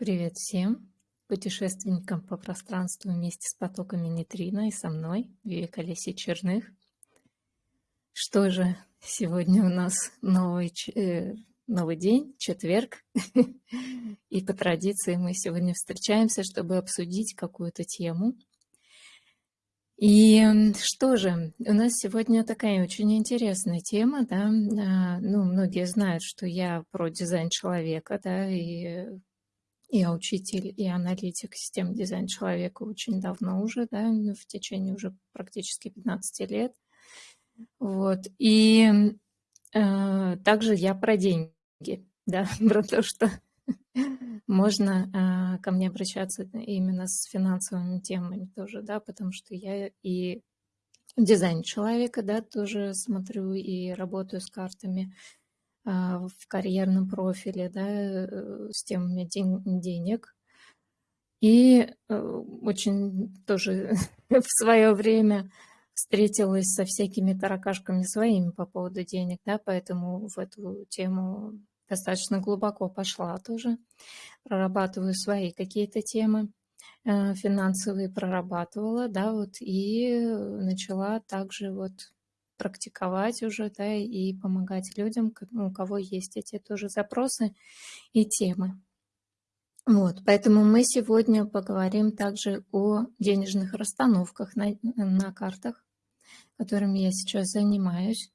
Привет всем путешественникам по пространству вместе с потоками нейтрино и со мной, Вивека Черных. Что же, сегодня у нас новый, э, новый день, четверг, и по традиции мы сегодня встречаемся, чтобы обсудить какую-то тему. И что же, у нас сегодня такая очень интересная тема, да, а, ну, многие знают, что я про дизайн человека, да, и я учитель и аналитик систем дизайн человека очень давно уже, да, ну, в течение уже практически 15 лет. Вот. И э, также я про деньги, да, про то, что можно э, ко мне обращаться именно с финансовыми темами тоже, да, потому что я и дизайн человека, да, тоже смотрю и работаю с картами, в карьерном профиле, да, э, с темами ден денег. И э, очень тоже в свое время встретилась со всякими таракашками своими по поводу денег, да, поэтому в эту тему достаточно глубоко пошла тоже. Прорабатываю свои какие-то темы э, финансовые, прорабатывала, да, вот, и начала также вот практиковать уже, да, и помогать людям, ну, у кого есть эти тоже запросы и темы. Вот, поэтому мы сегодня поговорим также о денежных расстановках на, на картах, которыми я сейчас занимаюсь.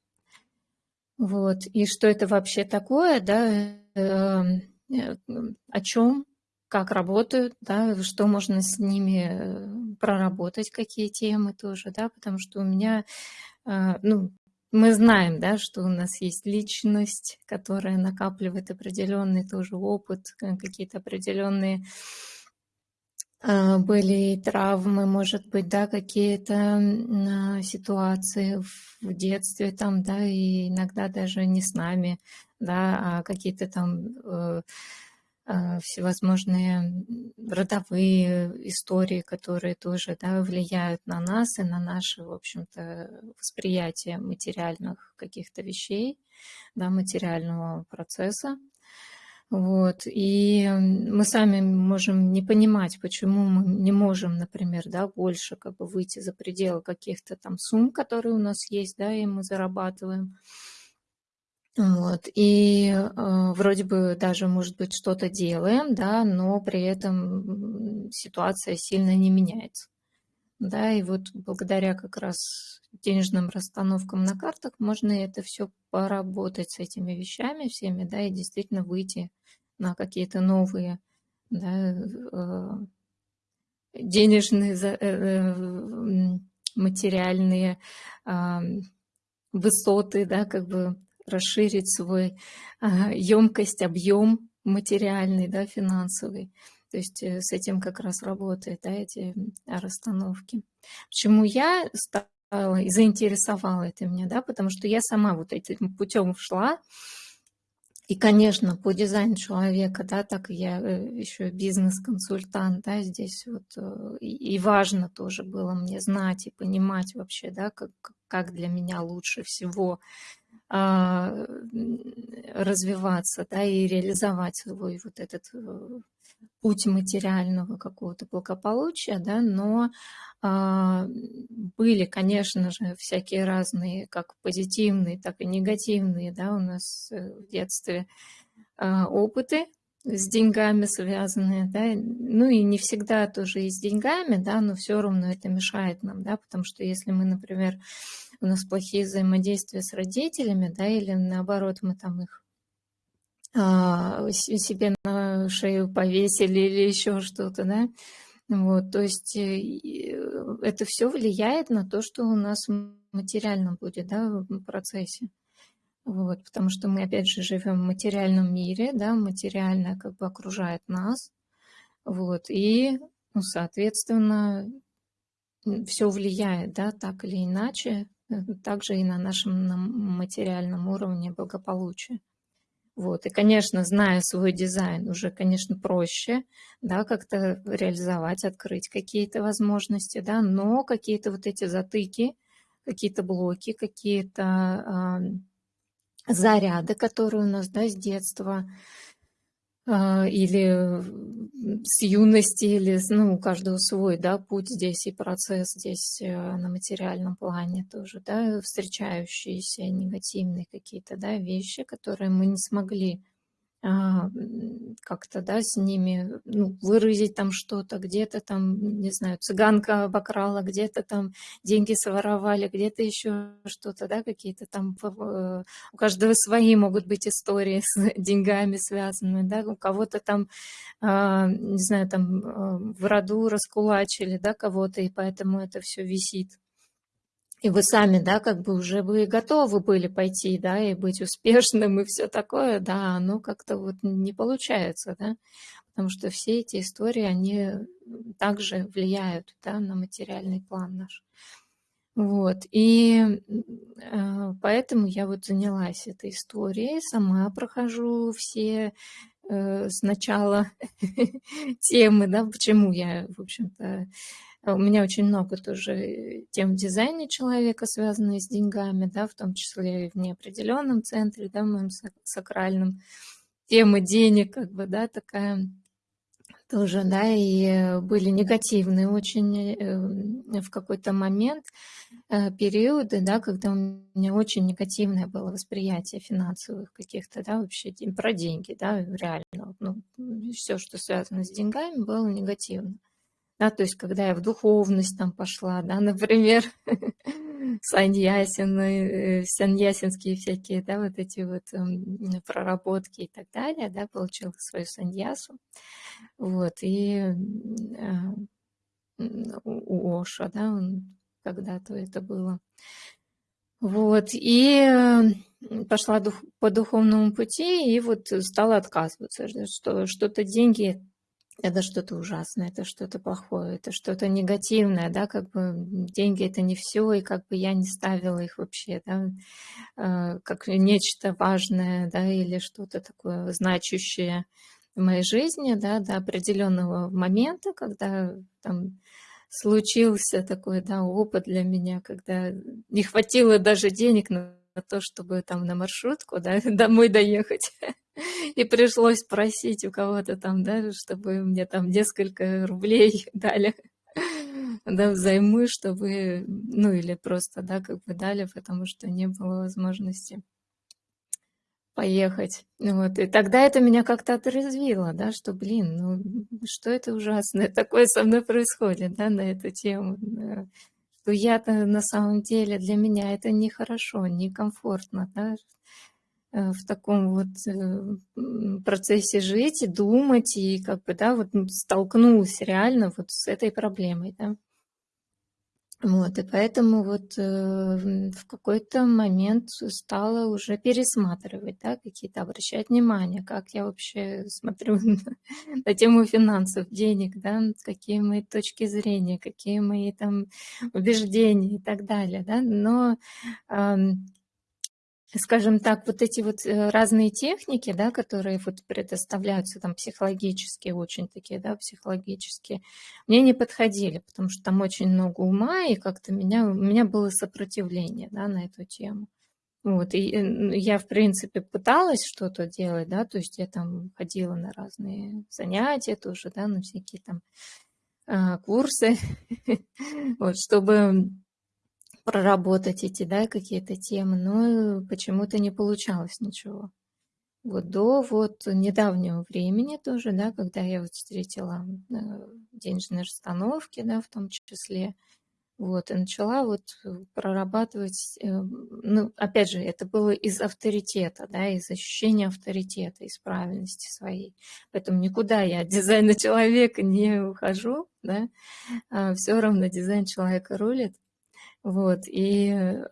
Вот, и что это вообще такое, да, э, о чем, как работают, да, что можно с ними э, проработать, какие темы тоже, да, потому что у меня ну, мы знаем, да, что у нас есть личность, которая накапливает определенный тоже опыт, какие-то определенные а, были травмы, может быть, да, какие-то а, ситуации в детстве там, да, и иногда даже не с нами, да, а какие-то там э, а, всевозможные родовые истории, которые тоже да, влияют на нас и на наше, в общем-то, восприятие материальных каких-то вещей, да, материального процесса. Вот. И мы сами можем не понимать, почему мы не можем, например, да, больше как бы выйти за пределы каких-то там сумм, которые у нас есть, да, и мы зарабатываем. Вот. И э, вроде бы даже, может быть, что-то делаем, да, но при этом ситуация сильно не меняется. Да, и вот благодаря как раз денежным расстановкам на картах можно это все поработать с этими вещами всеми, да, и действительно выйти на какие-то новые, да, э, денежные, э, э, материальные э, высоты, да, как бы расширить свой емкость, объем материальный, да, финансовый. То есть э, с этим как раз работает, да, эти расстановки. Почему я стала и заинтересовала это меня, да, потому что я сама вот этим путем шла, и, конечно, по дизайну человека, да, так я э, еще бизнес-консультант, да, здесь вот э, и важно тоже было мне знать и понимать вообще, да, как, как для меня лучше всего а, развиваться, да, и реализовать свой вот этот э, путь материального какого-то благополучия, да, но а, были, конечно же, всякие разные, как позитивные, так и негативные, да, у нас э, в детстве а, опыты с деньгами связанные, да, ну и не всегда тоже и с деньгами, да, но все равно это мешает нам, да, потому что если мы, например, у нас плохие взаимодействия с родителями, да, или наоборот мы там их а, себе на шею повесили или еще что-то, да, вот, то есть это все влияет на то, что у нас материально будет, да, в процессе. Вот, потому что мы, опять же, живем в материальном мире, да, материально как бы окружает нас, вот, и, ну, соответственно, все влияет, да, так или иначе также и на нашем материальном уровне благополучия. Вот. И, конечно, зная свой дизайн, уже, конечно, проще, да, как-то реализовать, открыть какие-то возможности, да, но какие-то вот эти затыки, какие-то блоки, какие-то заряды, которые у нас, да, с детства, или с юности или, ну, у каждого свой, да, путь здесь и процесс здесь э, на материальном плане тоже, да, встречающиеся негативные какие-то, да, вещи, которые мы не смогли а, как-то, да, с ними, ну, выразить там что-то, где-то там, не знаю, цыганка обокрала, где-то там деньги своровали, где-то еще что-то, да, какие-то там, э, у каждого свои могут быть истории с деньгами связанные, да, у кого-то там, а, не знаю, там э, в роду раскулачили, да, кого-то, и поэтому это все висит и вы сами, да, как бы уже вы готовы были пойти, да, и быть успешным, и все такое, да, оно как-то вот не получается, да, потому что все эти истории, они также влияют, да, на материальный план наш. Вот, и э, поэтому я вот занялась этой историей, сама прохожу все э, сначала темы, да, почему я, в общем-то, а у меня очень много тоже тем в дизайне человека, связанные с деньгами, да, в том числе и в неопределенном центре, да, в моем сакральном. Тема денег, как бы, да, такая тоже, да, и были негативные очень э, в какой-то момент э, периоды, да, когда у меня очень негативное было восприятие финансовых каких-то, да, вообще про деньги, да, реально, ну, все, что связано с деньгами, было негативно да, то есть когда я в духовность там пошла, да, например, саньясин, э, саньясинские всякие, да, вот эти вот эм, проработки и так далее, да, получила свою саньясу, вот, и э, у Оша, да, когда-то это было, вот, и э, пошла дух, по духовному пути, и вот стала отказываться, что что-то деньги это что-то ужасное, это что-то плохое, это что-то негативное, да, как бы деньги это не все, и как бы я не ставила их вообще, да, э, как нечто важное, да, или что-то такое значущее в моей жизни, да, до определенного момента, когда там случился такой, да, опыт для меня, когда не хватило даже денег на то, чтобы там на маршрутку, да, домой доехать. И пришлось просить у кого-то там, да, чтобы мне там несколько рублей дали, да, взаймы, чтобы, ну, или просто, да, как бы дали, потому что не было возможности поехать. Вот. И тогда это меня как-то отрезвило, да, что, блин, ну, что это ужасное такое со мной происходит, да, на эту тему. Что я-то на самом деле, для меня это нехорошо, некомфортно, да, в таком вот э, процессе жить и думать, и как бы, да, вот столкнулась реально вот с этой проблемой, да. Вот, и поэтому вот э, в какой-то момент стала уже пересматривать, да, какие-то, обращать внимание, как я вообще смотрю на, на тему финансов, денег, да, какие мои точки зрения, какие мои там убеждения и так далее, да, но скажем так, вот эти вот э, разные техники, да, которые вот предоставляются там психологические, очень такие, да, психологические, мне не подходили, потому что там очень много ума, и как-то меня, у меня было сопротивление, да, на эту тему. Вот, и я, в принципе, пыталась что-то делать, да, то есть я там ходила на разные занятия тоже, да, на всякие там а, курсы, вот, чтобы проработать эти, да, какие-то темы, но почему-то не получалось ничего. Вот до вот недавнего времени тоже, да, когда я вот встретила э, денежные расстановки, да, в том числе, вот, и начала вот прорабатывать, э, ну, опять же, это было из авторитета, да, из ощущения авторитета, из правильности своей. Поэтому никуда я от дизайна человека не ухожу, да, а все равно дизайн человека рулит. Вот, и э,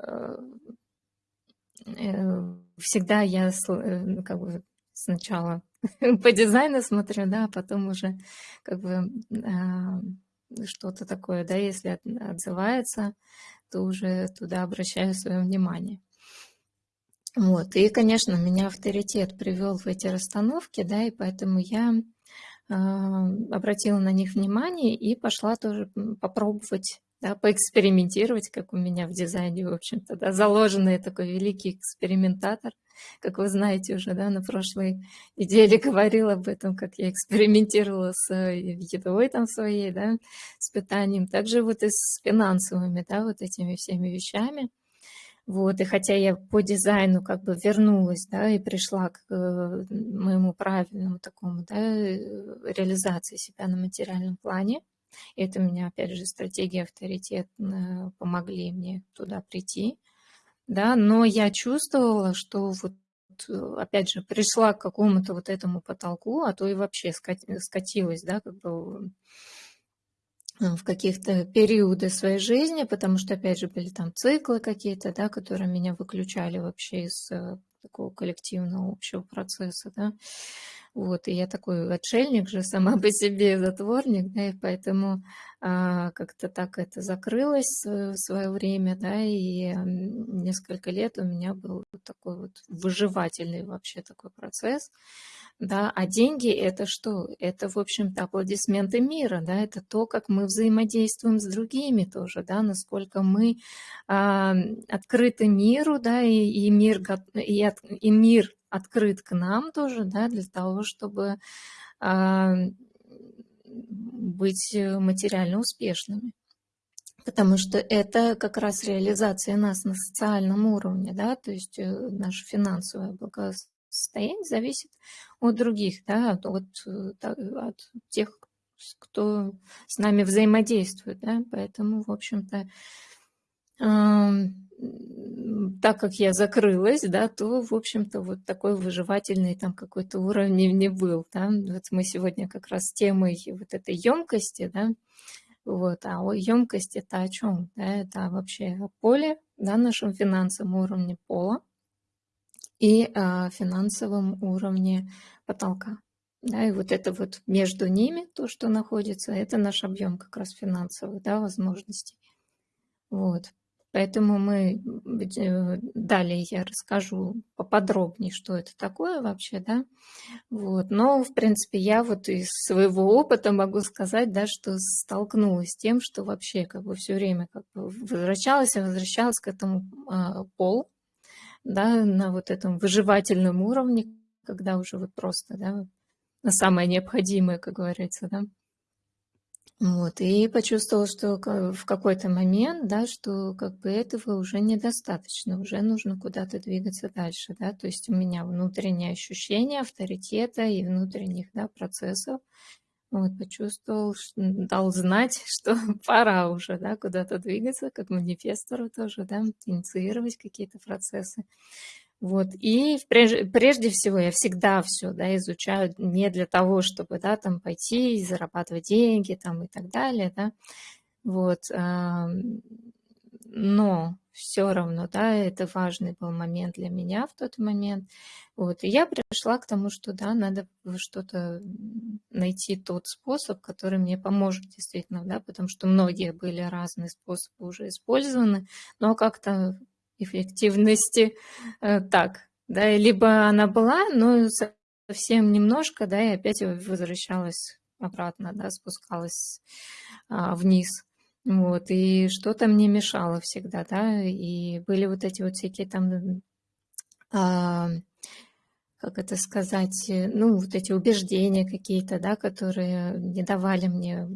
э, всегда я э, как бы сначала по дизайну смотрю, да, а потом уже как бы а, что-то такое, да, если отзывается, то уже туда обращаю свое внимание. Вот, и, конечно, меня авторитет привел в эти расстановки, да, и поэтому я э, обратила на них внимание и пошла тоже попробовать да, поэкспериментировать, как у меня в дизайне, в общем-то, да, заложенный такой великий экспериментатор, как вы знаете уже, да, на прошлой неделе говорила об этом, как я экспериментировала с э, едой там своей, да, с питанием, также вот и с финансовыми, да, вот этими всеми вещами. Вот, и хотя я по дизайну как бы вернулась, да, и пришла к э, моему правильному такому, да, э, реализации себя на материальном плане, это меня, опять же, стратегия авторитет помогли мне туда прийти, да, но я чувствовала, что вот опять же, пришла к какому-то вот этому потолку, а то и вообще скатилась, да, как бы в каких-то периоды своей жизни, потому что, опять же, были там циклы какие-то, да, которые меня выключали вообще из э, такого коллективного общего процесса, да. Вот, и я такой отшельник же сама по себе, затворник, да, и поэтому а, как-то так это закрылось в свое время, да, и несколько лет у меня был такой вот выживательный вообще такой процесс, да, а деньги это что? Это, в общем-то, аплодисменты мира, да, это то, как мы взаимодействуем с другими тоже, да, насколько мы а, открыты миру, да, и, и, мир, и, от, и мир открыт к нам тоже, да, для того, чтобы а, быть материально успешными. Потому что это как раз реализация нас на социальном уровне, да, то есть э, наше финансовое благосостояние состояние зависит от других, да, от, от, от тех, кто с нами взаимодействует, да, поэтому, в общем-то, э, так как я закрылась, да, то, в общем-то, вот такой выживательный там какой-то уровень не был, да, вот мы сегодня как раз темой вот этой емкости, да, вот, а емкость это о чем, да, это вообще о поле, да, нашем финансовом уровне пола, и а, финансовом уровне потолка. Да, и вот это вот между ними, то, что находится, это наш объем как раз финансовых да, возможностей. Вот. Поэтому мы э, далее я расскажу поподробнее, что это такое вообще, да. Вот. Но, в принципе, я вот из своего опыта могу сказать, да, что столкнулась с тем, что вообще как бы все время как бы возвращалась и возвращалась к этому а, полу, да, на вот этом выживательном уровне, когда уже вот просто, да, на самое необходимое, как говорится, да. Вот, и почувствовала, что в какой-то момент, да, что как бы этого уже недостаточно, уже нужно куда-то двигаться дальше, да, то есть у меня внутреннее ощущение авторитета и внутренних, да, процессов, вот, почувствовал, дал знать, что пора уже, да, куда-то двигаться, как манифестору тоже, да, инициировать какие-то процессы. Вот, и прежде, прежде всего я всегда все, да, изучаю не для того, чтобы, да, там пойти и зарабатывать деньги, там и так далее, да, вот, но все равно, да, это важный был момент для меня в тот момент. Вот, и я пришла к тому, что, да, надо что-то найти тот способ, который мне поможет действительно, да, потому что многие были разные способы уже использованы, но как-то эффективности э, так, да, либо она была, но совсем немножко, да, и опять возвращалась обратно, да, спускалась а, вниз. Вот, и что-то мне мешало всегда, да, и были вот эти вот всякие там, а, как это сказать, э, ну, вот эти убеждения какие-то, да, которые не давали мне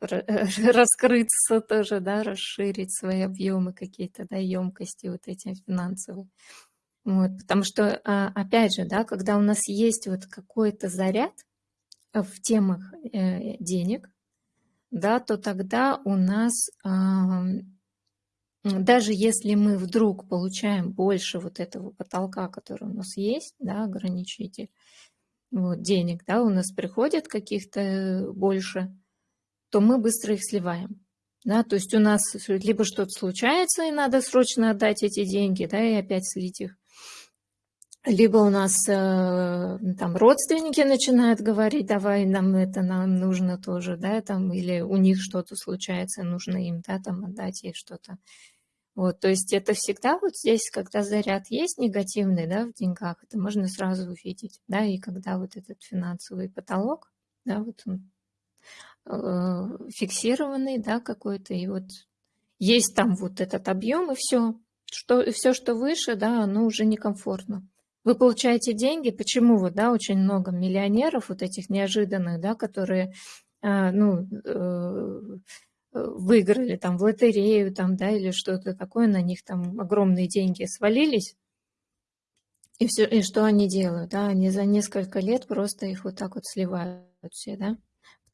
раскрыться тоже, да, расширить свои объемы какие-то, да, емкости вот эти финансовые. Вот, потому что, а, опять же, да, когда у нас есть вот какой-то заряд в темах э, денег, да, то тогда у нас, даже если мы вдруг получаем больше вот этого потолка, который у нас есть, да, ограничитель, вот, денег, да, у нас приходит каких-то больше, то мы быстро их сливаем. Да, то есть у нас либо что-то случается, и надо срочно отдать эти деньги, да, и опять слить их, либо у нас э, там родственники начинают говорить, давай нам это нам нужно тоже, да, там, или у них что-то случается, нужно им, да, там отдать ей что-то. Вот, то есть это всегда вот здесь, когда заряд есть негативный, да, в деньгах, это можно сразу увидеть, да, и когда вот этот финансовый потолок, да, вот он фиксированный, да, какой-то, и вот есть там вот этот объем, и все. Что, все, что выше, да, оно уже некомфортно. Вы получаете деньги, почему вот, да, очень много миллионеров вот этих неожиданных, да, которые, э, ну, э, выиграли там в лотерею, там, да, или что-то такое, на них там огромные деньги свалились, и, все, и что они делают, да, они за несколько лет просто их вот так вот сливают все, да,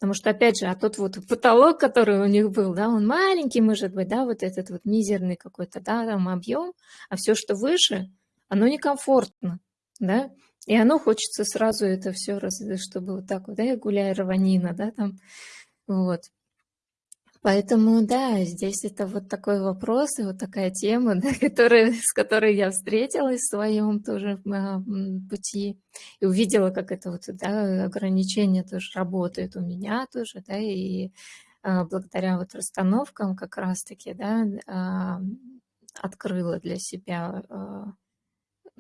потому что, опять же, а тот вот потолок, который у них был, да, он маленький, может быть, да, вот этот вот мизерный какой-то, да, там объем, а все, что выше, оно некомфортно, да, и оно хочется сразу это все, чтобы вот так вот, да, гуляя раванина, да, там, вот. Поэтому, да, здесь это вот такой вопрос и вот такая тема, да, которая, с которой я встретилась в своем тоже а, пути и увидела, как это вот, да, ограничения тоже работают у меня тоже, да, и а, благодаря вот расстановкам как раз-таки, да, а, открыла для себя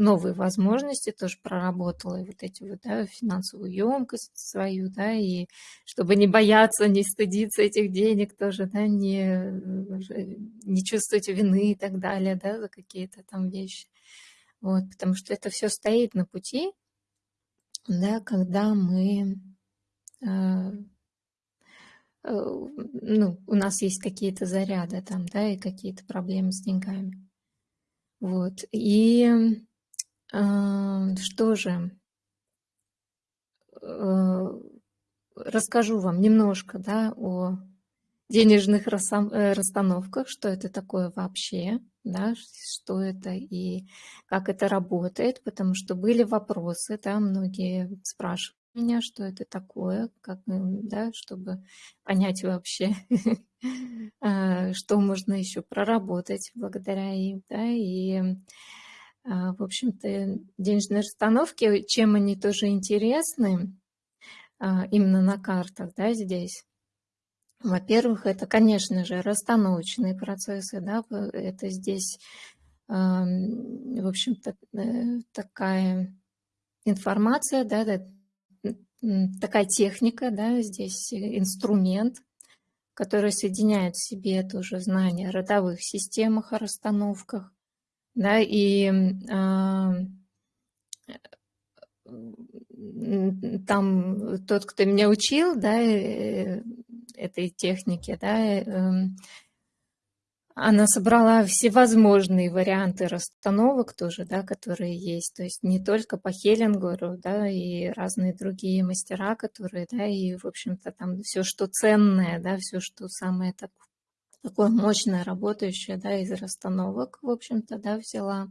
новые возможности, тоже проработала и вот эти вот, да, финансовую емкость свою, да, и чтобы не бояться, не стыдиться этих денег тоже, да, не, э, не чувствовать вины и так далее, да, за какие-то там вещи. Вот, потому что это все стоит на пути, да, когда мы э, э, ну, у нас есть какие-то заряды там, да, и какие-то проблемы с деньгами. Вот. И что же, э, расскажу вам немножко да, о денежных э, расстановках, что это такое вообще, да, что это и как это работает, потому что были вопросы, да, многие спрашивают меня, что это такое, как, да, чтобы понять вообще, а, что можно еще проработать благодаря им, да, и в общем-то, денежные расстановки, чем они тоже интересны, а, именно на картах, да, здесь. Во-первых, это, конечно же, расстановочные процессы, да, это здесь, в общем-то, э, такая информация, да, такая техника, да, здесь инструмент, который соединяет в себе тоже знания о родовых системах, о расстановках, да, и а, там тот, кто меня учил, да, э, этой технике, да, эм, она собрала всевозможные варианты расстановок тоже, да, которые есть, то есть не только по Хеллингеру, да, и разные другие мастера, которые, да, и, в общем-то, там все, что ценное, да, все, что самое так, такое мощное, работающее, да, из расстановок, в общем-то, да, взяла.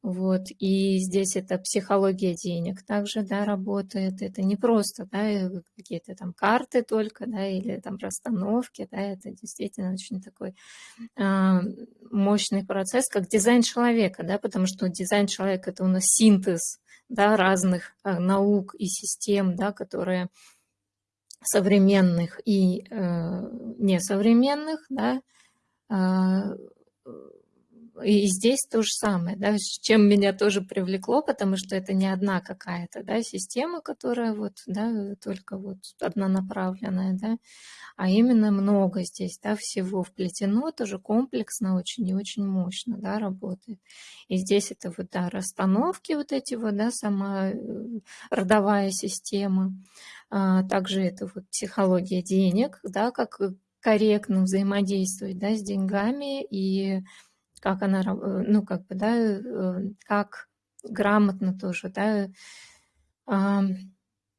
Вот, и здесь это психология денег также, да, работает. Это не просто, да, э, какие-то там карты только, да, или там расстановки, да, это действительно очень такой э, мощный процесс, как дизайн человека, да, потому что дизайн человека – это у нас синтез, да, разных э, наук и систем, да, которые современных и э, несовременных, да, э, и здесь то же самое, да, чем меня тоже привлекло, потому что это не одна какая-то, да, система, которая вот, да, только вот однонаправленная, да, а именно много здесь, да, всего вплетено, тоже комплексно очень и очень мощно, да, работает. И здесь это вот, да, расстановки вот эти вот, да, сама э, родовая система, а также это вот психология денег, да, как корректно взаимодействовать, да, с деньгами и как она, э, ну, как бы, да, э, как грамотно тоже, да,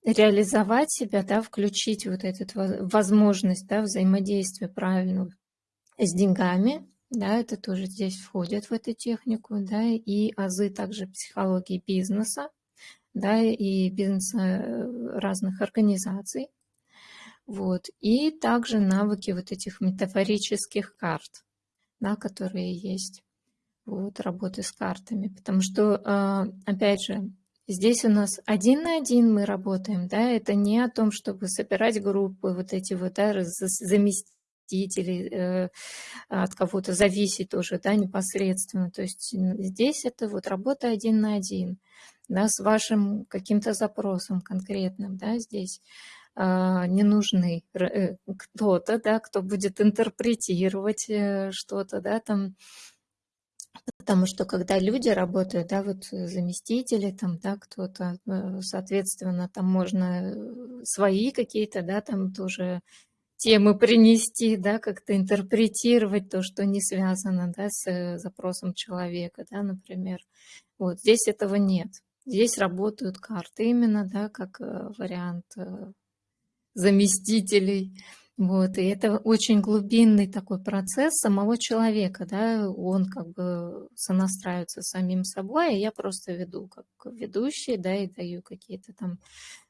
реализовать себя, да, включить вот эту возможность, да, взаимодействия правильного с деньгами, да, это тоже здесь входит в эту технику, да, и азы также психологии бизнеса, да, и бизнеса э, разных организаций, вот, и также навыки вот этих метафорических карт, да, которые есть, вот, работы с картами. Потому что, а, опять же, здесь у нас один на один мы работаем, да, это не о том, чтобы собирать группы, вот эти вот, да, заместители, э, от кого-то зависеть тоже, да, непосредственно. То есть здесь это вот работа один на один, да, с вашим каким-то запросом конкретным, да, здесь не нужны э, кто-то, да, кто будет интерпретировать э, что-то, да, там, Потому что когда люди работают, да, вот заместители, там, да, кто-то, э, соответственно, там можно свои какие-то, да, там тоже темы принести, да, как-то интерпретировать то, что не связано, да, с запросом человека, да, например. Вот здесь этого нет. Здесь работают карты именно, да, как вариант заместителей. Вот, и это очень глубинный такой процесс самого человека, да, он как бы сонастраивается с самим собой, а я просто веду как ведущий, да, и даю какие-то там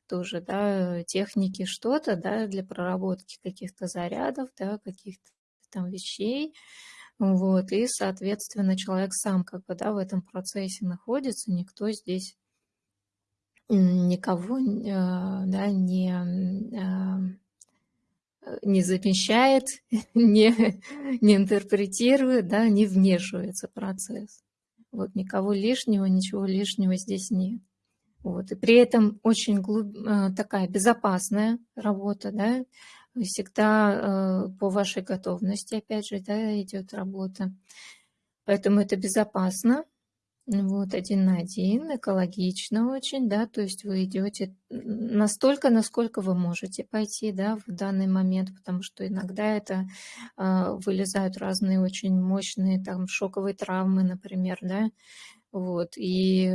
тоже, да, техники, что-то, да, для проработки каких-то зарядов, да, каких-то там вещей, вот, и, соответственно, человек сам как бы, да, в этом процессе находится, никто здесь никого а, да, не, а, не замещает, не, не интерпретирует, да, не вмешивается в процесс. Вот никого лишнего, ничего лишнего здесь нет. Вот. И при этом очень глуб... А, такая безопасная работа, да, всегда по вашей готовности, опять же, да, идет работа. Поэтому это безопасно, вот, один на один, экологично очень, да, то есть вы идете настолько, насколько вы можете пойти, да, в данный момент, потому что иногда это э, вылезают разные очень мощные там шоковые травмы, например, да, вот, и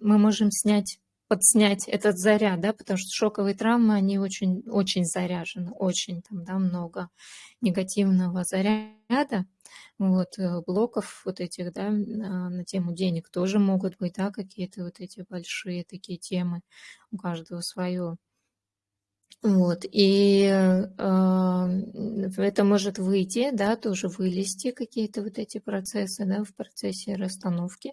мы можем снять подснять этот заряд, да, потому что шоковые травмы, они очень, очень заряжены, очень там, да, много негативного заряда, вот, э, блоков вот этих, да, на тему денег тоже могут быть, да, какие-то вот эти большие такие темы, у каждого свое. Вот, и э, это может выйти, да, тоже вылезти какие-то вот эти процессы, да, в процессе расстановки.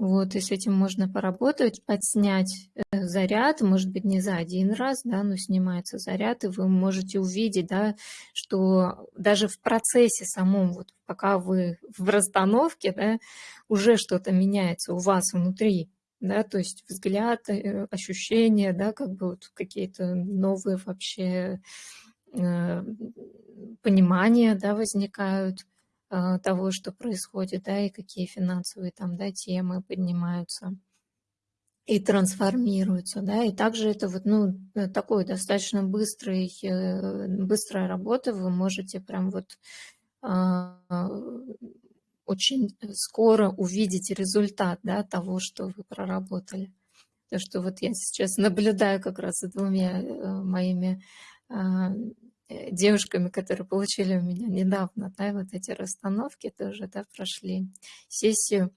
Вот, и с этим можно поработать, подснять э, заряд, может быть, не за один раз, да, но снимается заряд, и вы можете увидеть, да, что даже в процессе самом, вот пока вы в расстановке, да, уже что-то меняется у вас внутри, да, то есть взгляд, э, ощущения, да, как бы вот какие-то новые вообще э, понимания, да, возникают. А, того, что происходит, да, и какие финансовые там, да, темы поднимаются и трансформируются, да, и также это вот, ну, э, такой достаточно быстрый, э, быстрая работа, вы можете прям вот а, очень скоро увидеть результат, да, того, что вы проработали. То, что вот я сейчас наблюдаю как раз за двумя э, моими а, девушками, которые получили у меня недавно, да, вот эти расстановки тоже, да, прошли сессию.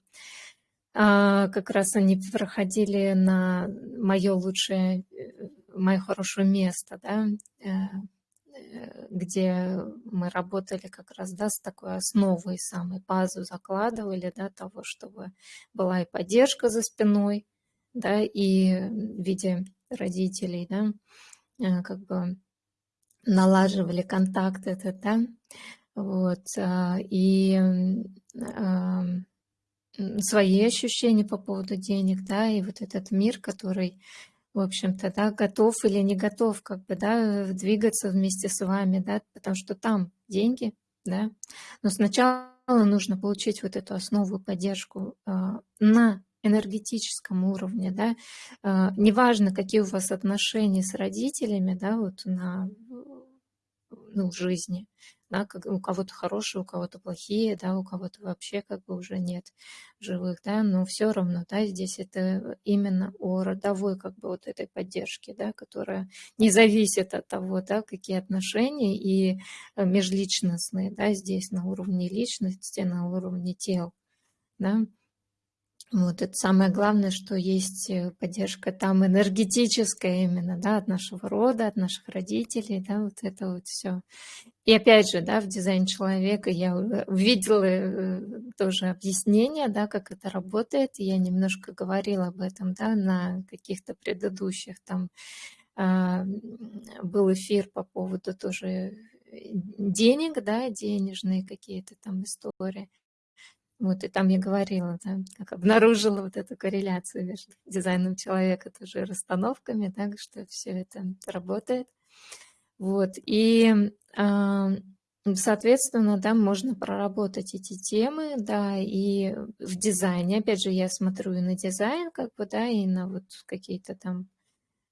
А, как раз они проходили на мое лучшее, э, мое хорошее место, да, э, где мы работали как раз, да, с такой основой, самой базу закладывали, да, того, чтобы была и поддержка за спиной, да, и в виде родителей, да, как бы налаживали контакт этот, да, вот, а, и свои ощущения по поводу денег, да, и вот этот мир, который, в общем-то, да, готов или не готов, как бы, да, двигаться вместе с вами, да, потому что там деньги, да, но сначала нужно получить вот эту основу, поддержку а, на энергетическом уровне, да, а, неважно, какие у вас отношения с родителями, да, вот на ну, жизни. Да, как, у кого-то хорошие, у кого-то плохие, да, у кого-то вообще как бы уже нет живых, да, но все равно, да, здесь это именно о родовой как бы вот этой поддержке, да, которая не зависит от того, да, какие отношения и э, межличностные, да, здесь на уровне личности, на уровне тел, да, вот это самое главное, что есть э, поддержка там энергетическая именно, да, от нашего рода, от наших родителей, да, вот это вот все. И опять же, да, в дизайне человека я увидела э, тоже объяснение, да, как это работает. Я немножко говорила об этом, да, на каких-то предыдущих там а, был эфир по поводу тоже денег, да, денежные какие-то там истории. Вот, и там я говорила, да, как обнаружила вот эту корреляцию между дизайном человека тоже и расстановками, да, что все это работает. Вот, и, а, соответственно, да, можно проработать эти темы, да, и в дизайне, опять же, я смотрю и на дизайн, как бы, да, и на вот какие-то там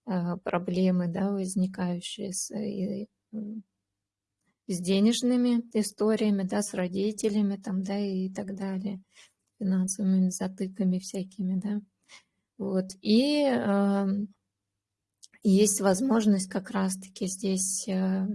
а, проблемы, да, возникающие с, и, с денежными историями, да, с родителями там, да, и так далее, финансовыми затыками всякими, да. Вот, и э, есть возможность как раз-таки здесь э,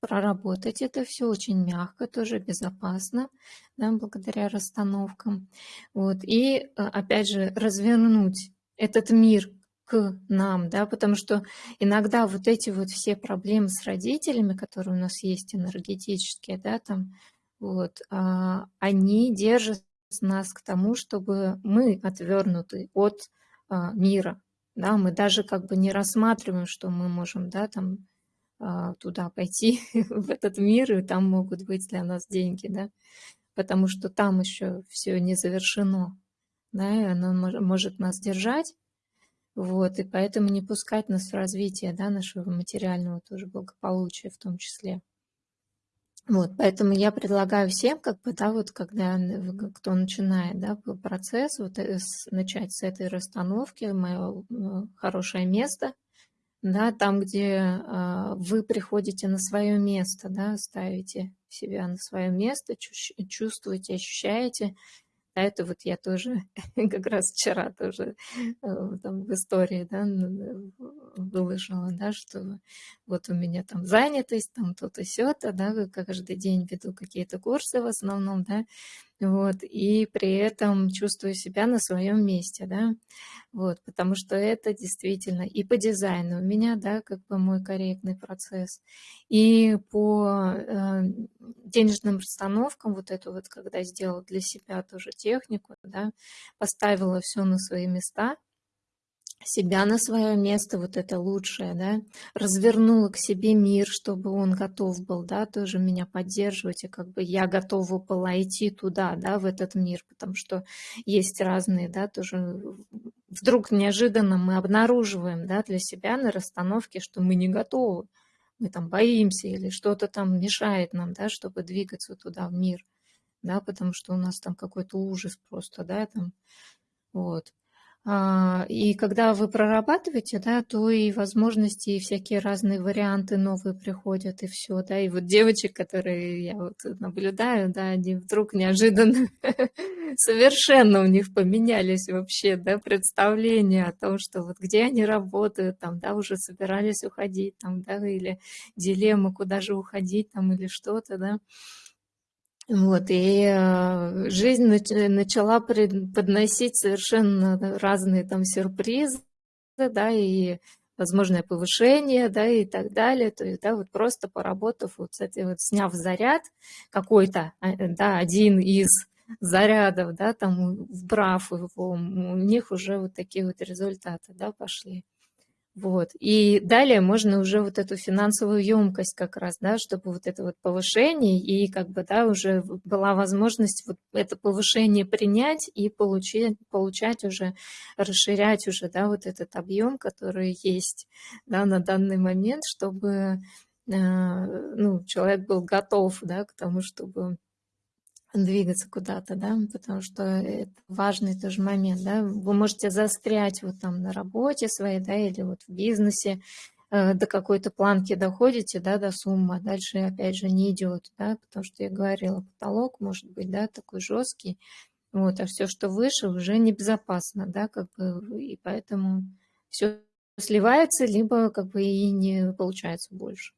проработать это все очень мягко, тоже безопасно, да, благодаря расстановкам. Вот, и, э, опять же, развернуть этот мир к нам, да, потому что иногда вот эти вот все проблемы с родителями, которые у нас есть энергетические, да, там, вот, а, они держат нас к тому, чтобы мы отвернуты от а, мира, да, мы даже как бы не рассматриваем, что мы можем, да, там, а, туда пойти, в этот мир, и там могут быть для нас деньги, да, потому что там еще все не завершено, да, и оно может нас держать, вот, и поэтому не пускать нас в развитие, да, нашего материального тоже благополучия в том числе. Вот, поэтому я предлагаю всем, как бы, да, вот когда кто начинает, да, процесс, вот э, начать с этой расстановки, мое хорошее место, да, там, где э, вы приходите на свое место, да, ставите себя на свое место, чувствуете, ощущаете, а это вот я тоже как раз вчера тоже э, там в истории да, выложила, да, что вот у меня там занятость, там то-то, сё-то, да, каждый день веду какие-то курсы в основном, да, вот, и при этом чувствую себя на своем месте, да, вот, потому что это действительно и по дизайну у меня, да, как бы мой корректный процесс, и по э, денежным расстановкам, вот это вот, когда сделала для себя тоже технику, да, поставила все на свои места, себя на свое место, вот это лучшее, да, развернула к себе мир, чтобы он готов был, да, тоже меня поддерживать, и как бы я готова была идти туда, да, в этот мир, потому что есть разные, да, тоже вдруг неожиданно мы обнаруживаем, да, для себя на расстановке, что мы не готовы, мы там боимся или что-то там мешает нам, да, чтобы двигаться туда, в мир, да, потому что у нас там какой-то ужас просто, да, там, вот. А, и когда вы прорабатываете, да, то и возможности, и всякие разные варианты новые приходят, и все, да. И вот девочек, которые я вот наблюдаю, да, они вдруг неожиданно совершенно у них поменялись вообще, да, представления о том, что вот где они работают, там, да, уже собирались уходить, там, да, или дилемма, куда же уходить, там, или что-то, да. Вот, и э, жизнь начала подносить совершенно разные там сюрпризы, да, и возможное повышение, да, и так далее. То есть, да, вот просто поработав, вот, кстати, вот сняв заряд какой-то, а, да, один из зарядов, да, там, вбрав его, у них уже вот такие вот результаты, да, пошли. Вот. И далее можно уже вот эту финансовую емкость как раз, да, чтобы вот это вот повышение и как бы, да, уже была возможность вот это повышение принять и получить, получать уже, расширять уже, да, вот этот объем, который есть, да, на данный момент, чтобы, э, ну, человек был готов, да, к тому, чтобы двигаться куда-то, да, потому что это важный тоже момент, да, вы можете застрять вот там на работе своей, да, или вот в бизнесе, э, до какой-то планки доходите, да, до суммы, а дальше опять же не идет, да, потому что я говорила, потолок может быть, да, такой жесткий, вот, а все, что выше, уже небезопасно, да, как бы, и поэтому все сливается, либо как бы и не получается больше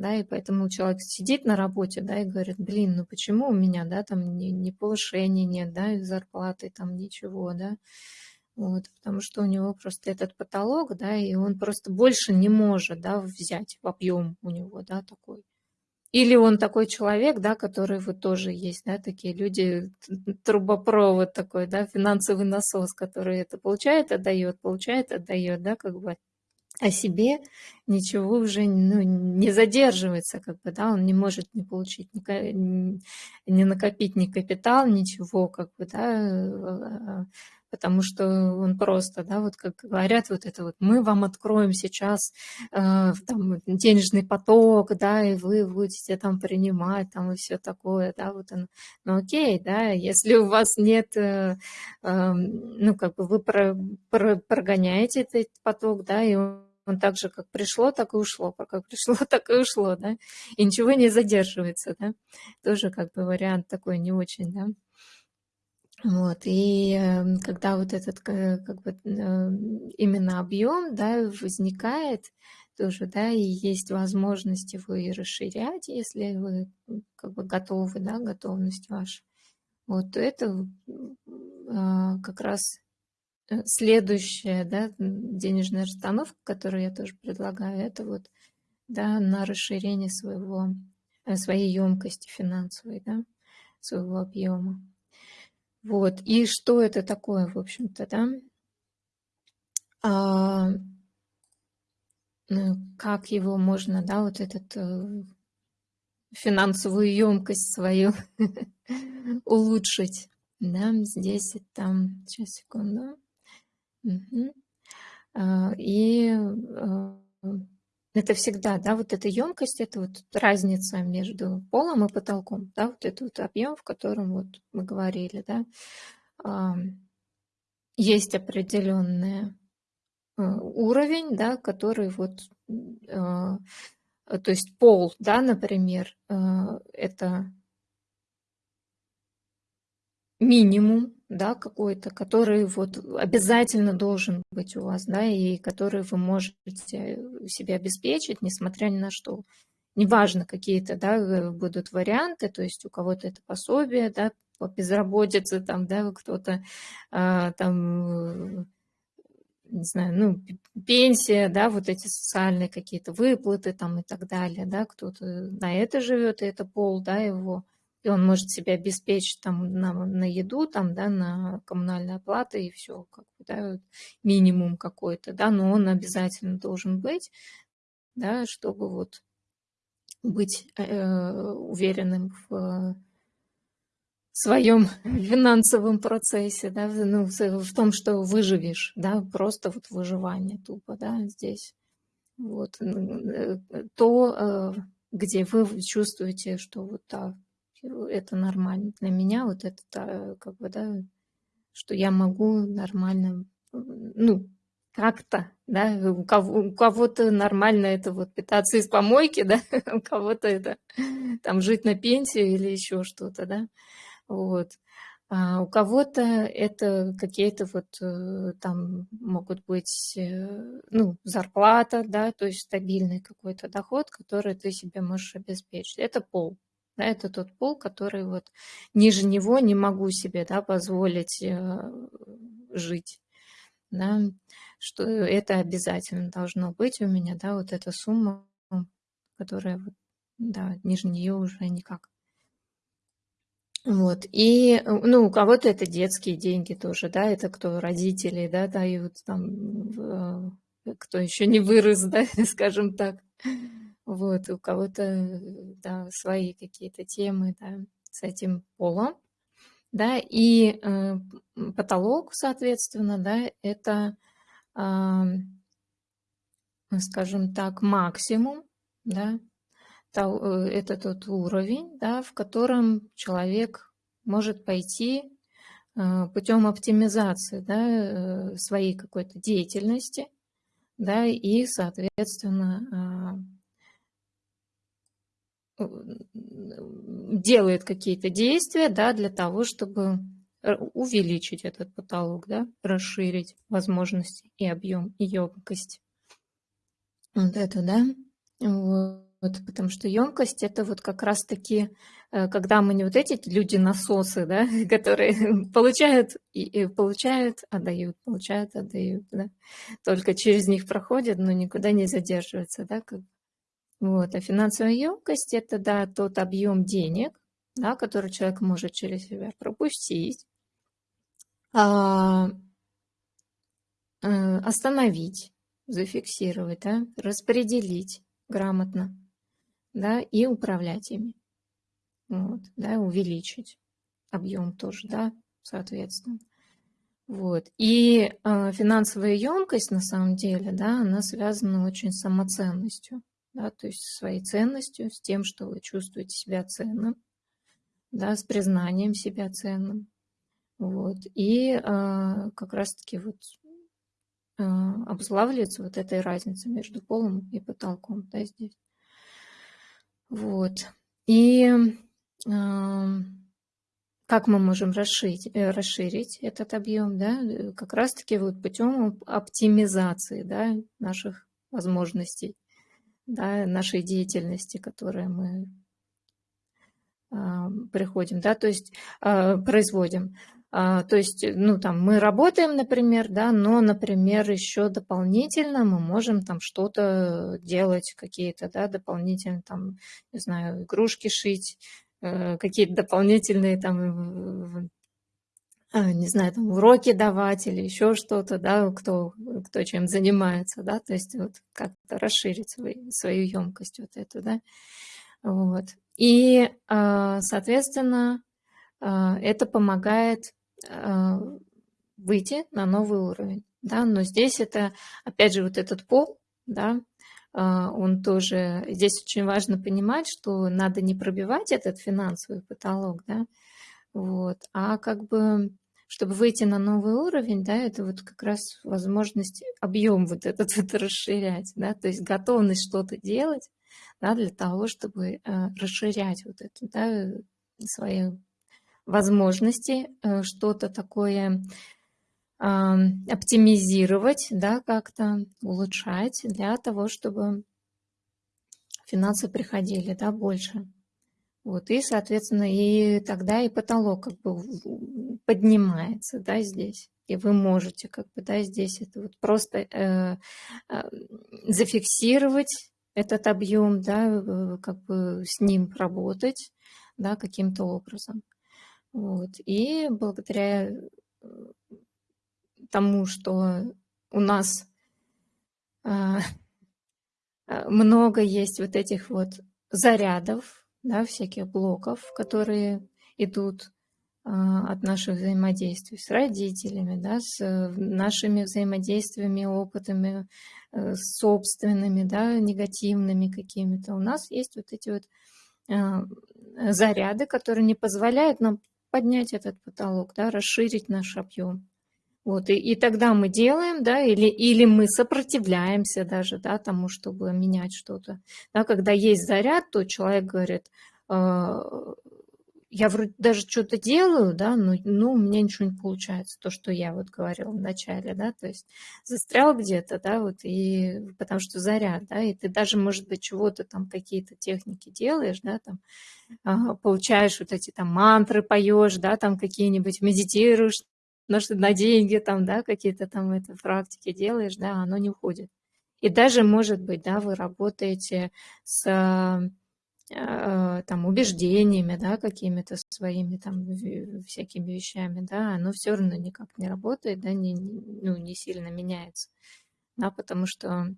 да, и поэтому человек сидит на работе, да, и говорит, блин, ну почему у меня, да, там ни, ни повышения нет, да, и зарплаты там ничего, да, вот, потому что у него просто этот потолок, да, и он просто больше не может, да, взять в объем у него, да, такой. Или он такой человек, да, который вот тоже есть, да, такие люди, трубопровод такой, да, финансовый насос, который это получает, отдает, получает, отдает, да, как бы о себе ничего уже ну, не задерживается, как бы, да, он не может не получить, ни, не накопить ни капитал, ничего, как бы, да, потому что он просто, да, вот как говорят, вот это вот, мы вам откроем сейчас э, там, денежный поток, да, и вы будете там принимать, там, и все такое, да, вот он, ну окей, да, если у вас нет, э, э, ну, как бы вы про, про, прогоняете этот поток, да, и он он так же, как пришло, так и ушло, как пришло, так и ушло, да, и ничего не задерживается, да, тоже как бы вариант такой не очень, да. Вот, и эм, когда вот этот как бы эм, именно объем, да, возникает тоже, да, и есть возможность его и расширять, если вы как бы готовы, да, готовность ваша, вот, то это а, как раз э, следующая, да, денежная расстановка, которую я тоже предлагаю, это вот, да, на расширение своего, э, своей емкости финансовой, да, своего объема. Вот, и что это такое, в общем-то, да? А, как его можно, да, вот этот э, финансовую емкость свою улучшить, да, здесь и там, сейчас, секунду. А, и а, это всегда, да, вот эта емкость, это вот разница между полом и потолком, да, вот этот вот объем, в котором вот мы говорили, да, есть определенный уровень, да, который вот, а, то есть пол, да, например, это минимум, да, какой-то, который вот обязательно должен быть у вас, да, и который вы можете себе обеспечить, несмотря ни на что. Неважно, какие-то, да, э, будут варианты, то есть у кого-то это пособие, да, по безработице, там, да, кто-то а, там, не знаю, ну, пенсия, да, вот эти социальные какие-то выплаты там и так далее, да, кто-то на это живет, и это пол, да, его, и он может себя обеспечить там на, на еду, там, да, на коммунальные оплаты и все, как бы, да, минимум какой-то, да, но он обязательно должен быть, да, чтобы вот быть э, уверенным в своем финансовом процессе, да, ну, в том, что выживешь, да, просто вот выживание тупо, да, здесь. Вот, э, то, э, где вы чувствуете, что вот да, это нормально. Для меня вот это как бы, да, что я могу нормально, ну, как-то, да, у, кого, у кого-то нормально это вот питаться из помойки, да, у кого-то это там жить на пенсию или еще что-то, да, вот. А у кого-то это какие-то вот э, там могут быть, э, ну, зарплата, да, то есть стабильный какой-то доход, который ты себе можешь обеспечить. Это пол, да, это тот пол, который вот ниже него не могу себе да, позволить э, жить. Да, что это обязательно должно быть у меня, да, вот эта сумма, которая, да, ниже нее уже никак. Вот, и, ну, у кого-то это детские деньги тоже, да, это кто родители, да, дают там, э, кто еще не вырос, да, скажем так. Вот, у кого-то, да, свои какие-то темы, да, с этим полом. Да, и э, потолок, соответственно, да, это, э, скажем так, максимум, да, э, это тот уровень, да, в котором человек может пойти э, путем оптимизации да, э, своей какой-то деятельности, да, и, соответственно, а, делает какие-то действия да, для того, чтобы увеличить этот потолок, да, расширить возможности и объем, и емкость. Вот это, да. Вот, потому что емкость это вот как раз-таки, э, когда мы не вот эти люди-насосы, да, которые получают и, и получают, отдают, получают, отдают, да, только через них проходят, но никуда не задерживаются, да, как вот. А финансовая емкость – это да, тот объем денег, да, который человек может через себя пропустить, а, э, остановить, зафиксировать, да, распределить грамотно, да, и управлять ими. Вот, да, увеличить объем тоже, да, соответственно. Вот. И э, финансовая емкость, на самом деле, да, она связана очень с самоценностью, да, то есть своей ценностью, с тем, что вы чувствуете себя ценным, да, с признанием себя ценным. Вот. И э, как раз-таки вот э, обуславливается вот этой разница между полом и потолком, да, здесь. Вот. И как мы можем расширить, э, расширить этот объем, да, э, как раз-таки вот путем оптимизации, да, наших возможностей, да, нашей деятельности, которые мы а, приходим, да, то есть а, производим. А, то есть, ну, там, мы работаем, например, да, но, например, еще дополнительно мы можем там что-то делать, какие-то, да, дополнительно, там, не знаю, игрушки шить, э, какие-то дополнительные там не знаю, там уроки давать или еще что-то, да, кто, кто чем занимается, да, то есть вот как-то расширить свою, свою емкость вот эту, да, вот. И, соответственно, это помогает а, выйти на новый уровень. Да? Но здесь это, опять же, вот этот пол, да, а, он тоже, здесь очень важно понимать, что надо не пробивать этот финансовый потолок, да, вот, а как бы, чтобы выйти на новый уровень, да, это вот как раз возможность, объем вот этот вот расширять, да, то есть готовность что-то делать, да, для того, чтобы э, расширять вот это, да, свои возможности э, что-то такое оптимизировать, да, как-то улучшать для того, чтобы финансы приходили, да, больше. Вот, и, соответственно, и тогда и потолок как бы поднимается, да, здесь. И вы можете как бы, да, здесь это вот просто э, э, зафиксировать этот объем, да, как бы с ним работать, да, каким-то образом. Вот. И благодаря э, тому, что у нас а, а, много есть вот этих вот зарядов, да, всяких блоков, которые идут а, от наших взаимодействий с родителями, да, с нашими взаимодействиями, опытами, э, собственными, да, негативными какими-то. У нас есть вот эти вот заряды, которые не позволяют нам поднять этот потолок, да, расширить наш объем. Вот, и, и тогда мы делаем, да, или, или мы сопротивляемся даже, да, тому, чтобы менять что-то. Да, когда есть заряд, то человек говорит, э, я вроде даже что-то делаю, да, но ну, у меня ничего не получается, то, что я вот говорила в начале, да, то есть застрял где-то, да, вот, и потому что заряд, да, и ты даже, может быть, чего-то там, какие-то техники делаешь, да, там, а, получаешь вот эти там мантры поешь, да, там какие-нибудь медитируешь, на, на деньги там, да, какие-то там это практики делаешь, да, оно не уходит. И даже, может быть, да, вы работаете с а, там, убеждениями, да, какими-то своими там всякими вещами, да, оно все равно никак не работает, да, не, ну, не сильно меняется, да, потому что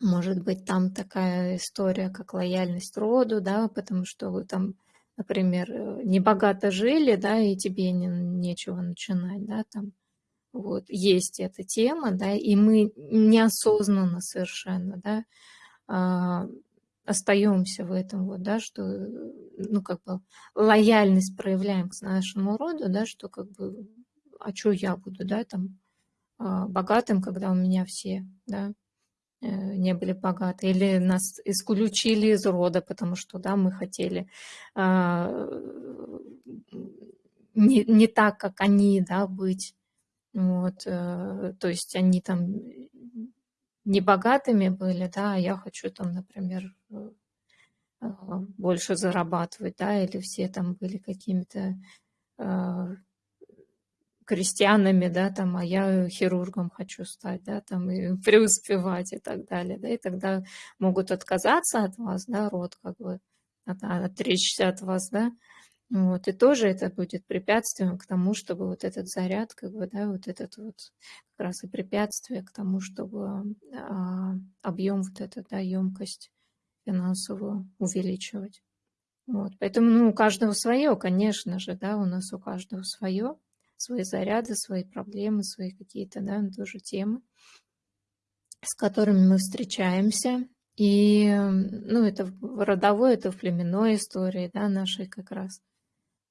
может быть там такая история, как лояльность роду, да, потому что вы там, например, э, не богато жили, да, и тебе не, нечего начинать, да, там, вот, есть эта тема, да, и мы неосознанно совершенно, да, а, остаемся в этом, вот, да, что, ну, как бы, лояльность проявляем к нашему роду, да, что, как бы, а что я буду, да, там, а, богатым, когда у меня все, да, э, не были богаты, или нас исключили из рода, потому что, да, мы хотели а, не, не так, как они, да, быть, вот, э, то есть они там не богатыми были, да, а я хочу там, например, э, больше зарабатывать, да, или все там были какими-то э, крестьянами, да, там, а я хирургом хочу стать, да, там, и преуспевать и так далее, да, и тогда могут отказаться от вас, да, род, как бы, от, отречься от вас, да, Вот, и тоже это будет препятствием к тому, чтобы вот этот заряд, как бы, да, вот этот вот как раз и препятствие к тому, чтобы а, объем вот этот, да, емкость финансовую увеличивать. Вот, поэтому, ну, у каждого свое, конечно же, да, у нас у каждого свое, свои заряды, свои проблемы, свои какие-то, да, тоже темы, с которыми мы встречаемся. И, ну, это в родовой, это в племенной истории, да, нашей как раз.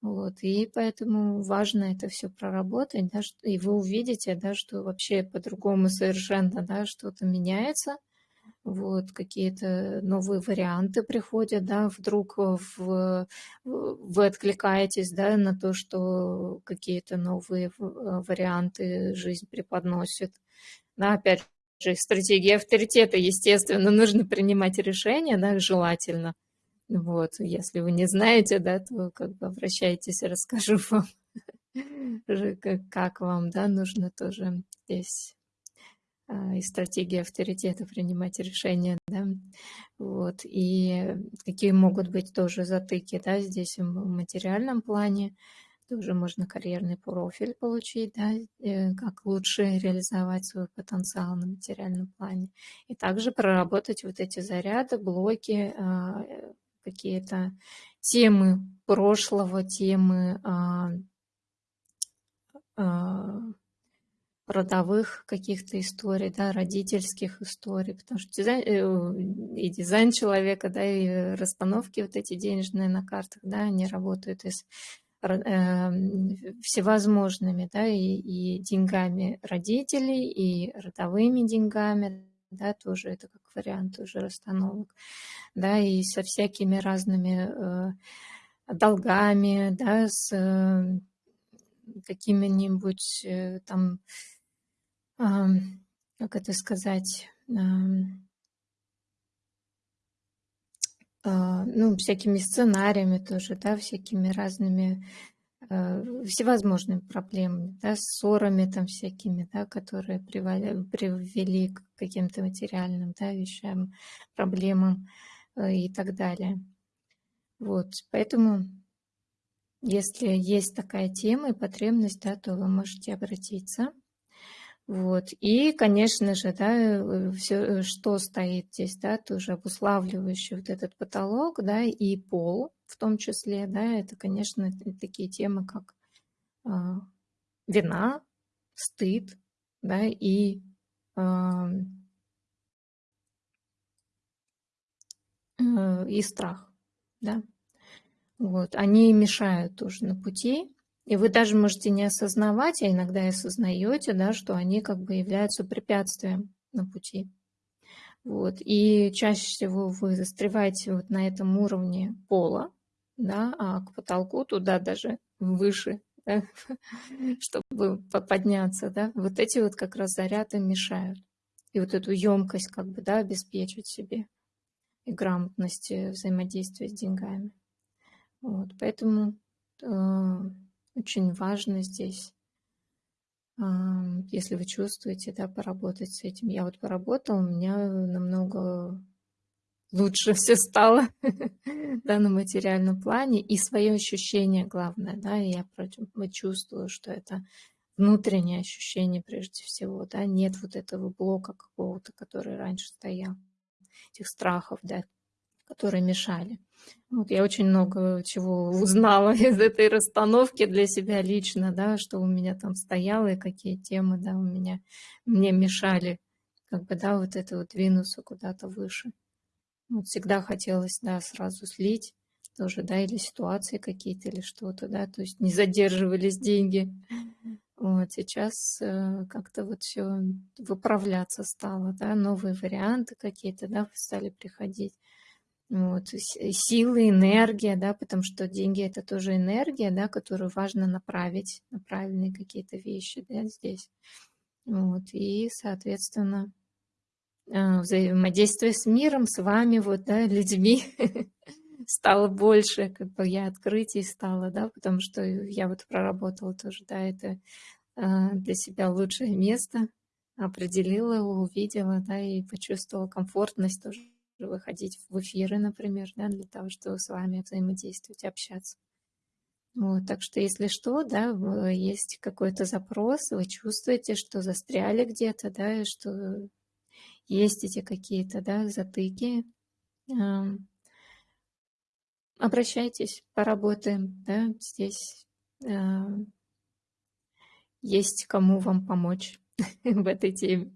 Вот, и поэтому важно это все проработать, да, и вы увидите, да, что вообще по-другому совершенно, да, что-то меняется, вот, какие-то новые варианты приходят, да, вдруг в, вы откликаетесь, да, на то, что какие-то новые варианты жизнь преподносит, да, опять же, стратегия авторитета, естественно, нужно принимать решения, да, желательно, вот, если вы не знаете, да, то как бы обращайтесь, расскажу вам, как вам, да, нужно тоже здесь и стратегии авторитета принимать решения, да, вот, и какие могут быть тоже затыки, да, здесь в материальном плане, тоже можно карьерный профиль получить, да, э, как лучше реализовать свой потенциал на материальном плане. И также проработать вот эти заряды, блоки, а, какие-то темы прошлого, темы а, а, родовых каких-то историй, да, родительских историй, потому что дизайн, э, и дизайн человека, да, и расстановки вот эти денежные на картах, да, они работают из э, всевозможными, да, и, и деньгами родителей, и родовыми деньгами, да, тоже это как вариант уже расстановок, да, и со всякими разными э, долгами, да, с э, какими-нибудь э, там, э, как это сказать, э, ну, всякими сценариями тоже, да, всякими разными Э, всевозможными проблемами, да, ссорами там всякими, да, которые привели, привели к каким-то материальным да, вещам, проблемам э, и так далее. Вот, поэтому, если есть такая тема и потребность, да, то вы можете обратиться. Вот. И, конечно же, да, э, все, что стоит здесь, да, тоже обуславливающий вот этот потолок, да, и пол, в том числе, да, это, конечно, такие темы, как э, вина, стыд, да, и э, э, и страх, да. Вот, они мешают тоже на пути, и вы даже можете не осознавать, а иногда и осознаете, да, что они как бы являются препятствием на пути. Вот. И чаще всего вы застреваете вот на этом уровне пола, да, а к потолку туда даже выше, да, чтобы подняться, да, вот эти вот как раз заряды мешают. И вот эту емкость как бы, да, обеспечить себе и грамотность взаимодействия с деньгами. Вот, поэтому э, очень важно здесь, если вы чувствуете, да, поработать с этим. Я вот поработала, у меня намного лучше все стало да, на материальном плане. И свое ощущение главное, да, я чувствую, что это внутреннее ощущение прежде всего, да, нет вот этого блока какого-то, который раньше стоял, этих страхов, да, которые мешали. Вот я очень много чего узнала из этой расстановки для себя лично, да, что у меня там стояло и какие темы, да, у меня мне мешали, как бы, да, вот это вот двинуться куда-то выше. Вот всегда хотелось, да, сразу слить тоже, да, или ситуации какие-то, или что-то, да, то есть не задерживались деньги. Вот сейчас э, как-то вот все выправляться стало, да, новые варианты какие-то, да, стали приходить. Вот, силы, энергия, да, потому что деньги это тоже энергия, да, которую важно направить на правильные какие-то вещи, да, здесь. Вот, и, соответственно, а, взаимодействие с миром, с вами, вот, да, людьми стало больше, как бы я открытий стала, да, потому что я вот проработала тоже, да, это а, для себя лучшее место, определила, увидела, да, и почувствовала комфортность тоже выходить в эфиры, например, да, для того, чтобы с вами взаимодействовать, общаться. Вот, так что, если что, да, есть какой-то запрос, вы чувствуете, что застряли где-то, да, и что есть эти какие-то, да, затыки, обращайтесь, поработаем, да, здесь есть кому вам помочь в этой теме.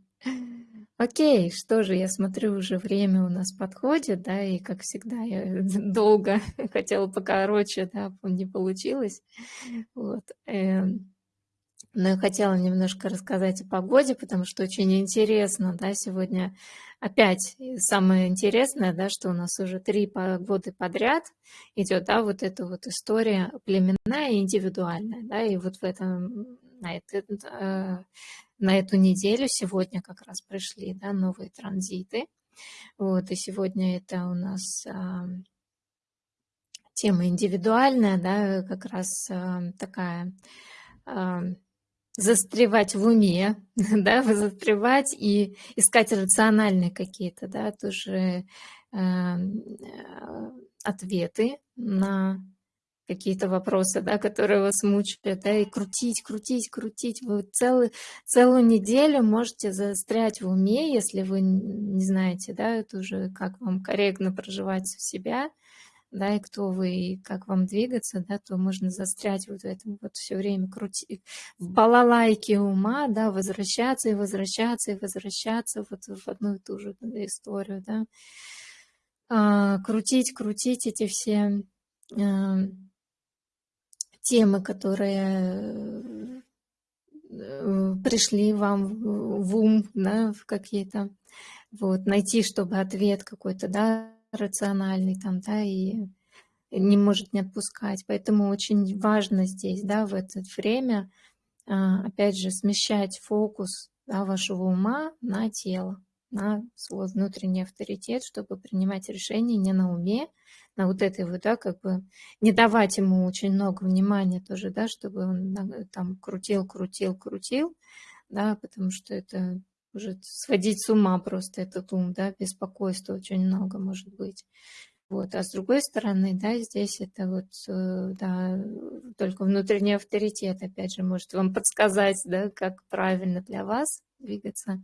Окей, что же, я смотрю, уже время у нас подходит, да, и как всегда я долго хотела покороче, да, не получилось. Вот. Эм, но я хотела немножко рассказать о погоде, потому что очень интересно, да, сегодня опять самое интересное, да, что у нас уже три погоды подряд идет, да, вот эта вот история племенная и индивидуальная, да, и вот в этом, на, это, э, на эту неделю сегодня как раз пришли, да, новые транзиты, вот, и сегодня это у нас а, тема индивидуальная, да, как раз а, такая а, застревать в уме, да, застревать и искать рациональные какие-то, да, тоже э, ответы на какие-то вопросы, да, которые вас мучают, да, и крутить, крутить, крутить. Вы целый, целую неделю можете застрять в уме, если вы не знаете, да, это уже как вам корректно проживать у себя, да, и кто вы, и как вам двигаться, да, то можно застрять вот в этом вот все время крутить, в балалайке ума, да, возвращаться и возвращаться и возвращаться вот в одну и ту же историю, да, а, крутить, крутить эти все а, темы, которые э, пришли вам в ум, да, в какие-то, вот, найти, чтобы ответ какой-то, да, рациональный там, да, и не может не отпускать. Поэтому очень важно здесь, да, в это время, а, опять же, смещать фокус да, вашего ума на тело, на свой внутренний авторитет, чтобы принимать решения не на уме, на вот этой вот, да, как бы не давать ему очень много внимания тоже, да, чтобы он там крутил, крутил, крутил, да, потому что это может сводить с ума просто этот ум, да, беспокойства очень много может быть. Вот. А с другой стороны, да, здесь это вот, э, да, только внутренний авторитет, опять же, может вам подсказать, да, как правильно для вас двигаться,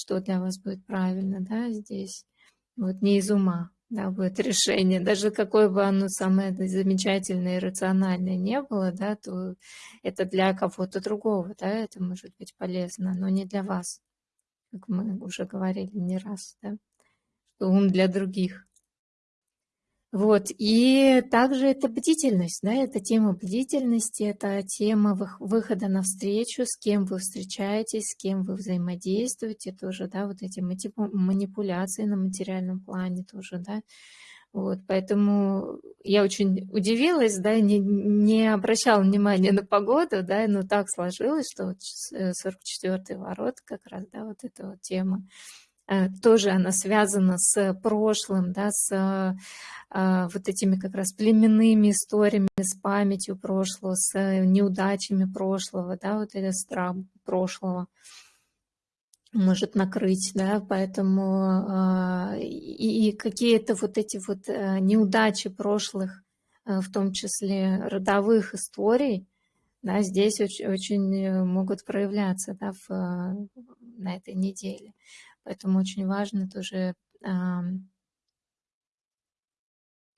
что для вас будет правильно, да, здесь. Вот не из ума, да, будет решение. Даже какое бы оно самое замечательное и рациональное не было, да, то это для кого-то другого, да, это может быть полезно, но не для вас как мы уже говорили не раз, да, что ум для других. Вот, и также это бдительность, да, это тема бдительности, это тема выхода на встречу, с кем вы встречаетесь, с кем вы взаимодействуете, тоже, да, вот эти манипуляции на материальном плане тоже, да, вот, поэтому я очень удивилась, да, не, не обращала внимания на погоду, да, но так сложилось, что вот 44-й ворот как раз, да, вот эта вот тема, э, тоже она связана с прошлым, да, с а, вот этими как раз племенными историями, с памятью прошлого, с неудачами прошлого, да, вот это страх прошлого может накрыть, да, поэтому э, и, какие-то вот эти вот э, неудачи прошлых, э, в том числе родовых историй, да, здесь очень, очень могут проявляться, да, в, на этой неделе. Поэтому очень важно тоже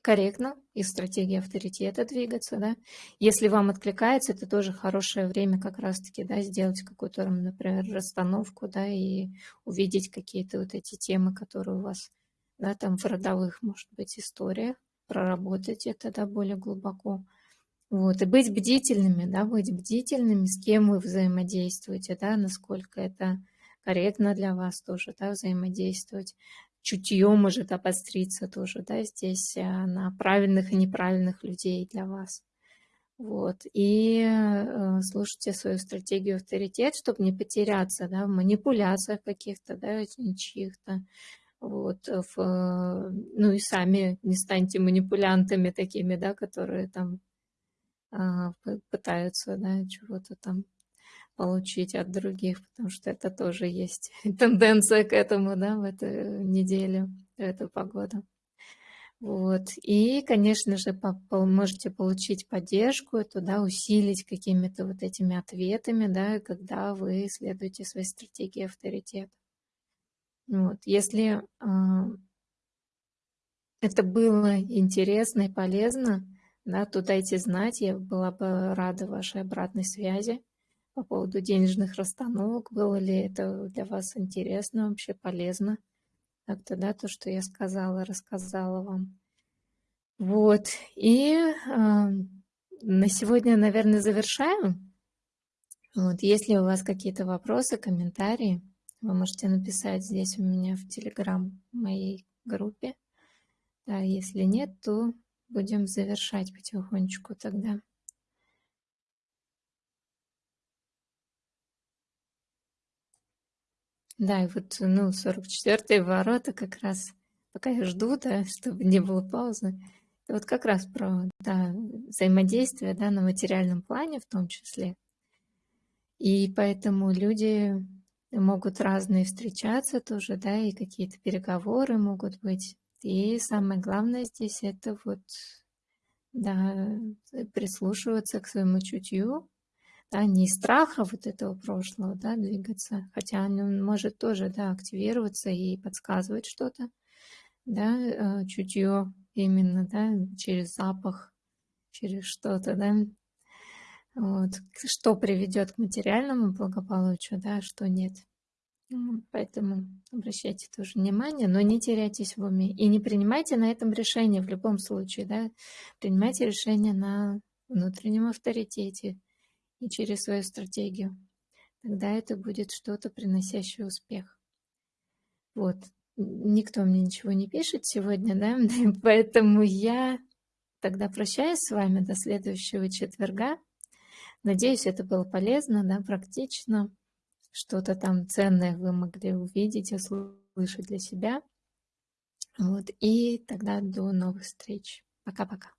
корректно из стратегии авторитета двигаться, да. Если вам откликается, это тоже хорошее время как раз-таки, да, сделать какую-то, например, расстановку, да, и увидеть какие-то вот эти темы, которые у вас, да, там в родовых, может быть, историях, проработать это, да, более глубоко. Вот, и быть бдительными, да, быть бдительными, с кем вы взаимодействуете, да, насколько это корректно для вас тоже, да, взаимодействовать чутье может обостриться тоже, да, здесь э, на правильных и неправильных людей для вас. Вот. И э, слушайте свою стратегию авторитет, чтобы не потеряться да, в манипуляциях каких-то, да, чьих-то. Вот, в, ну и сами не станьте манипулянтами такими, да, которые там а, пытаются, да, чего-то там получить от других, потому что это тоже есть тенденция к этому, да, в эту неделю, в эту погоду. Вот. И, конечно же, можете получить поддержку, туда усилить какими-то вот этими ответами, да, когда вы следуете своей стратегии авторитета. Вот. Если э, это было интересно и полезно, да, то дайте знать, я была бы рада вашей обратной связи по поводу денежных расстановок, было ли это для вас интересно, вообще полезно как-то, да, то, что я сказала, рассказала вам. Вот, и э, на сегодня, наверное, завершаем. Вот, если у вас какие-то вопросы, комментарии, вы можете написать здесь у меня в Телеграм моей группе. Да, если нет, то будем завершать потихонечку тогда. Да, и вот, ну, 44-е ворота как раз, пока я жду, да, чтобы не было паузы, вот как раз про, да, взаимодействие, да, на материальном плане в том числе. И поэтому люди могут разные встречаться тоже, да, и какие-то переговоры могут быть. И самое главное здесь это вот, да, прислушиваться к своему чутью, да, не из страха вот этого прошлого, да, двигаться, хотя он может тоже, да, активироваться и подсказывать что-то, да, э, чутье именно, да, через запах, через что-то, да, вот, что приведет к материальному благополучию, да, а что нет. Поэтому обращайте тоже внимание, но не теряйтесь в уме. И не принимайте на этом решение в любом случае, да, принимайте решение на внутреннем авторитете, и через свою стратегию. Тогда это будет что-то, приносящее успех. Вот. Никто мне ничего не пишет сегодня, да, поэтому я тогда прощаюсь с вами до следующего четверга. Надеюсь, это было полезно, да, практично. Что-то там ценное вы могли увидеть, услышать для себя. Вот. И тогда до новых встреч. Пока-пока.